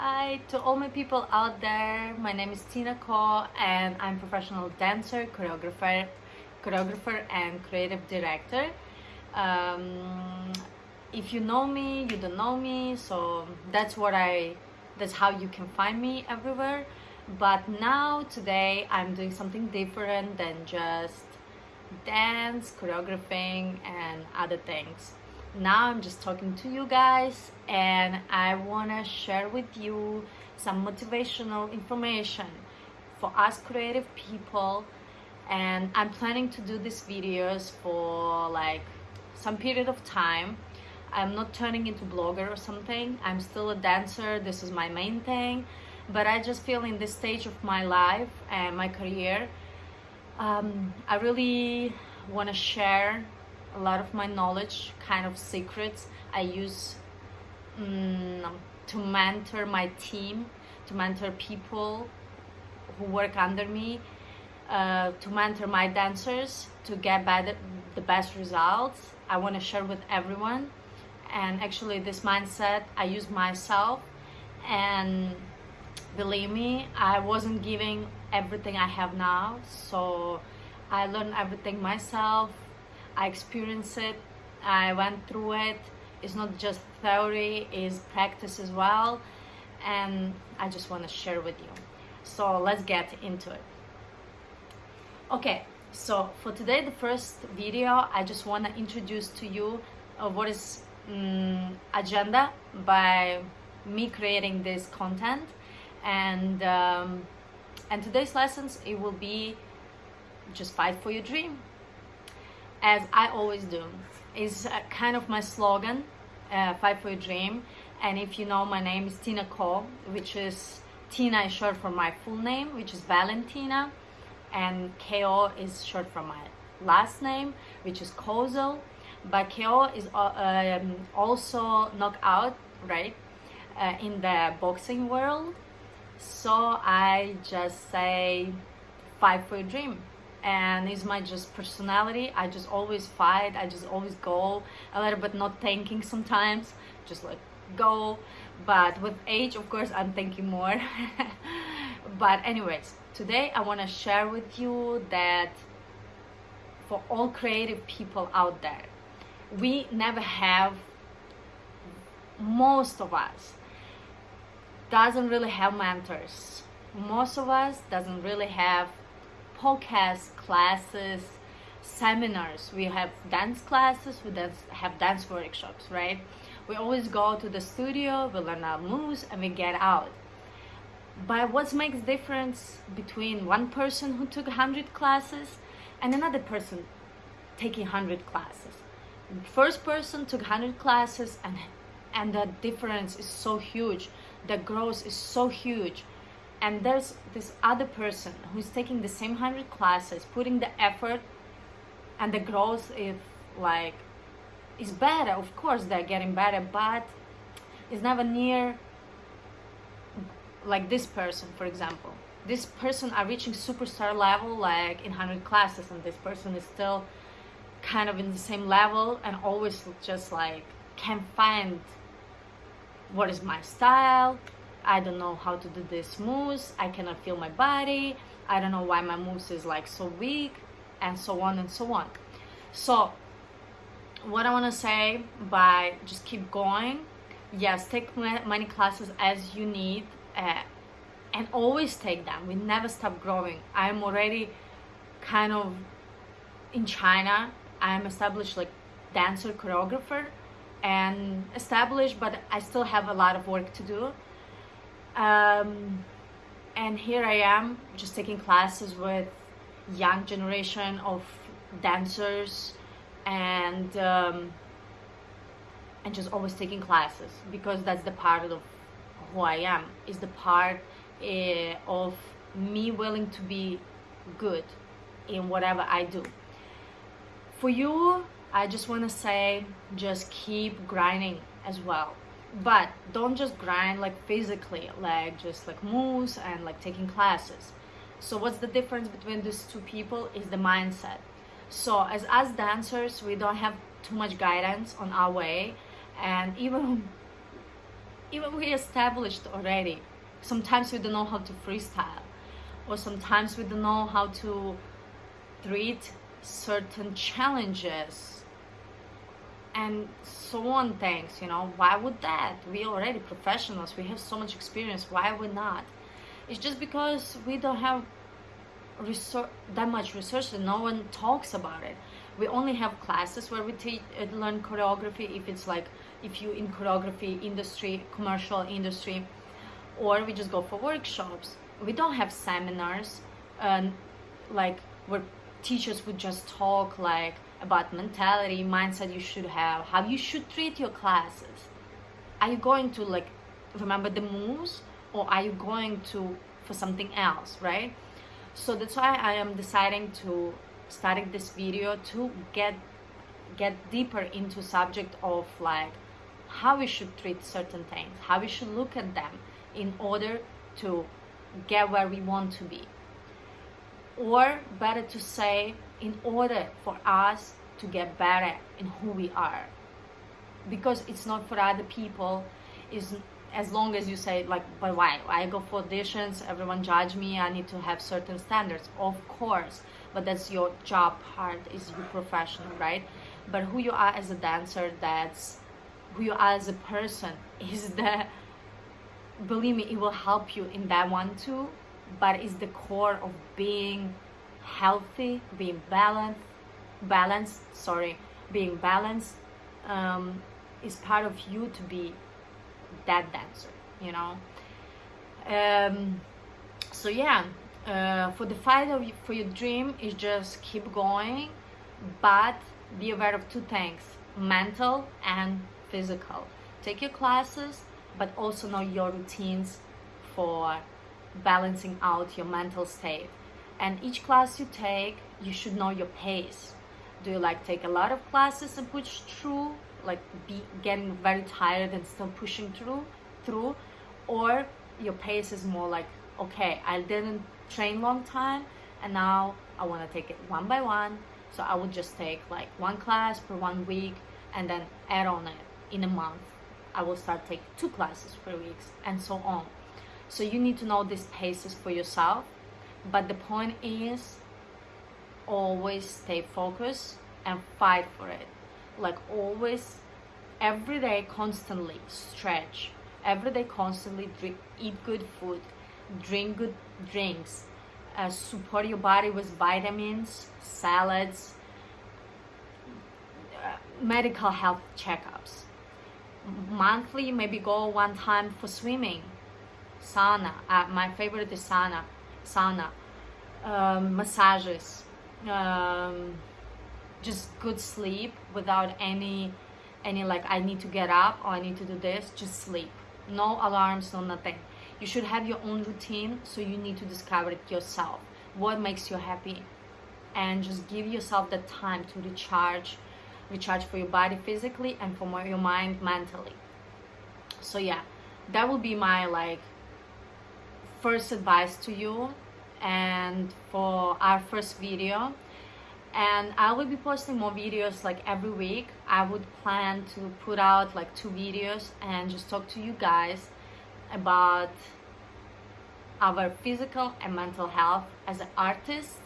Hi to all my people out there. My name is Tina Ko and I'm professional dancer, choreographer, choreographer and creative director. Um, if you know me, you don't know me, so that's what I that's how you can find me everywhere. But now today I'm doing something different than just dance, choreographing and other things now I'm just talking to you guys and I want to share with you some motivational information for us creative people. And I'm planning to do these videos for like some period of time. I'm not turning into blogger or something. I'm still a dancer. This is my main thing. But I just feel in this stage of my life and my career um, I really want to share a lot of my knowledge, kind of secrets I use um, to mentor my team, to mentor people who work under me, uh, to mentor my dancers, to get better, the best results. I want to share with everyone. And actually this mindset I use myself and believe me, I wasn't giving everything I have now. So I learned everything myself I experienced it, I went through it. It's not just theory, it's practice as well. And I just want to share with you. So let's get into it. Okay, so for today, the first video, I just want to introduce to you uh, what is um, agenda by me creating this content. And, um, and today's lessons, it will be just fight for your dream as I always do. Is uh, kind of my slogan, uh, Fight for Your Dream. And if you know, my name is Tina Ko, which is Tina is short for my full name, which is Valentina, and Ko is short for my last name, which is Kozel. But Ko is uh, um, also knockout, right, uh, in the boxing world. So I just say, fight for your dream and it's my just personality. I just always fight i just always go a little bit not thinking sometimes just like go. But with age of course i'm thinking more. But anyways today i want to share with you that for all creative people out there we never have most of us doesn't really have mentors. Most of us doesn't really have podcast classes, seminars. We have dance classes, we dance, have dance workshops, right? We always go to the studio, we learn our moves, and we get out. But what makes difference between one person who took 100 classes and another person taking 100 classes? First person took 100 classes and and the difference is so huge. The growth is so huge and there's this other person who's taking the same 100 classes putting the effort and the growth is like is better. Of course they're getting better but it's never near like this person for example. This person are reaching superstar level like in 100 classes and this person is still kind of in the same level and always just like can't find what is my style I don't know how to do this moves, I cannot feel my body, I don't know why my moves is like so weak, and so on and so on. So, what I want to say by just keep going, yes, take many classes as you need, uh, and always take them. We never stop growing. I'm already kind of in China. I'm established like dancer, choreographer, and established, but I still have a lot of work to do um, and here I am just taking classes with young generation of dancers and um, and just always taking classes because that's the part of who I am. Is the part uh, of me willing to be good in whatever I do. For you I just want to say just keep grinding as well but don't just grind like physically like just like moves and like taking classes. So what's the difference between these two people is the mindset. So as us dancers we don't have too much guidance on our way. And even even we established already sometimes we don't know how to freestyle. Or sometimes we don't know how to treat certain challenges and so on things you know? Why would that? We already professionals we have so much experience why would not? It's just because we don't have research that much research and no one talks about it. We only have classes where we teach uh, learn choreography if it's like if you in choreography industry commercial industry or we just go for workshops. We don't have seminars um, like where teachers would just talk like about mentality mindset you should have how you should treat your classes. Are you going to like remember the moves or are you going to for something else right? So that's why i am deciding to starting this video to get get deeper into subject of like how we should treat certain things how we should look at them in order to get where we want to be. Or better to say in order for us to get better in who we are. Because it's not for other people. Is as long as you say like but why? I go for auditions everyone judge me i need to have certain standards. Of course. But that's your job part is your professional right? But who you are as a dancer that's who you are as a person is the believe me it will help you in that one too. But it's the core of being healthy being balanced balanced sorry being balanced um, is part of you to be that dancer you know? Um, so yeah uh, for the fight of for your dream is just keep going but be aware of two things mental and physical. Take your classes but also know your routines for balancing out your mental state and each class you take you should know your pace. Do you like take a lot of classes and push through like be getting very tired and still pushing through through? Or your pace is more like okay i didn't train long time and now i want to take it one by one. So i would just take like one class per one week and then add on it in a month. I will start take two classes per week and so on. So you need to know these paces for yourself but the point is always stay focused and fight for it. Like always every day constantly stretch. Every day constantly drink, eat good food drink good drinks uh, support your body with vitamins salads uh, medical health checkups. Monthly maybe go one time for swimming. Sauna uh, my favorite is sauna sauna um, massages um, just good sleep without any any like I need to get up or I need to do this just sleep. No alarms no nothing. You should have your own routine so you need to discover it yourself. What makes you happy? And just give yourself the time to recharge recharge for your body physically and for your mind mentally. So yeah that will be my like first advice to you and for our first video and I will be posting more videos like every week. I would plan to put out like two videos and just talk to you guys about our physical and mental health as an artist.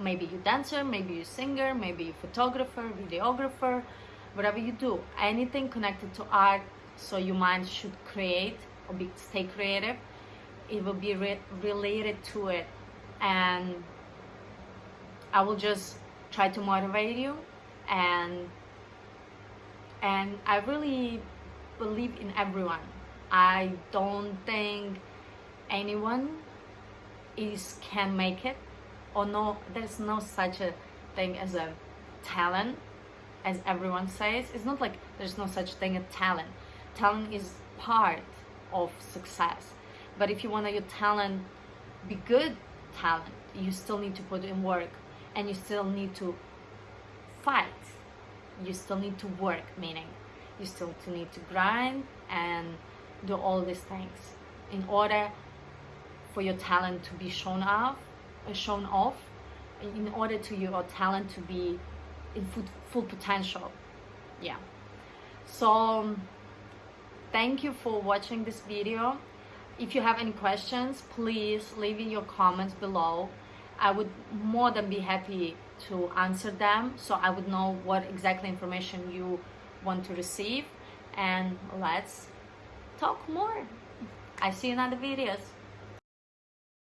Maybe you dancer, maybe you singer, maybe you photographer, videographer, whatever you do. Anything connected to art so your mind should create or be, stay creative. It will be re related to it. And I will just try to motivate you. And and I really believe in everyone. I don't think anyone is can make it. Or no there's no such a thing as a talent as everyone says. It's not like there's no such thing as talent. Talent is part of success but if you want your talent be good talent you still need to put in work and you still need to fight. You still need to work meaning you still need to grind and do all these things in order for your talent to be shown off uh, shown off in order to your talent to be in full, full potential. Yeah. So thank you for watching this video if you have any questions please leave in your comments below. I would more than be happy to answer them so i would know what exactly information you want to receive. And let's talk more. I see you in other videos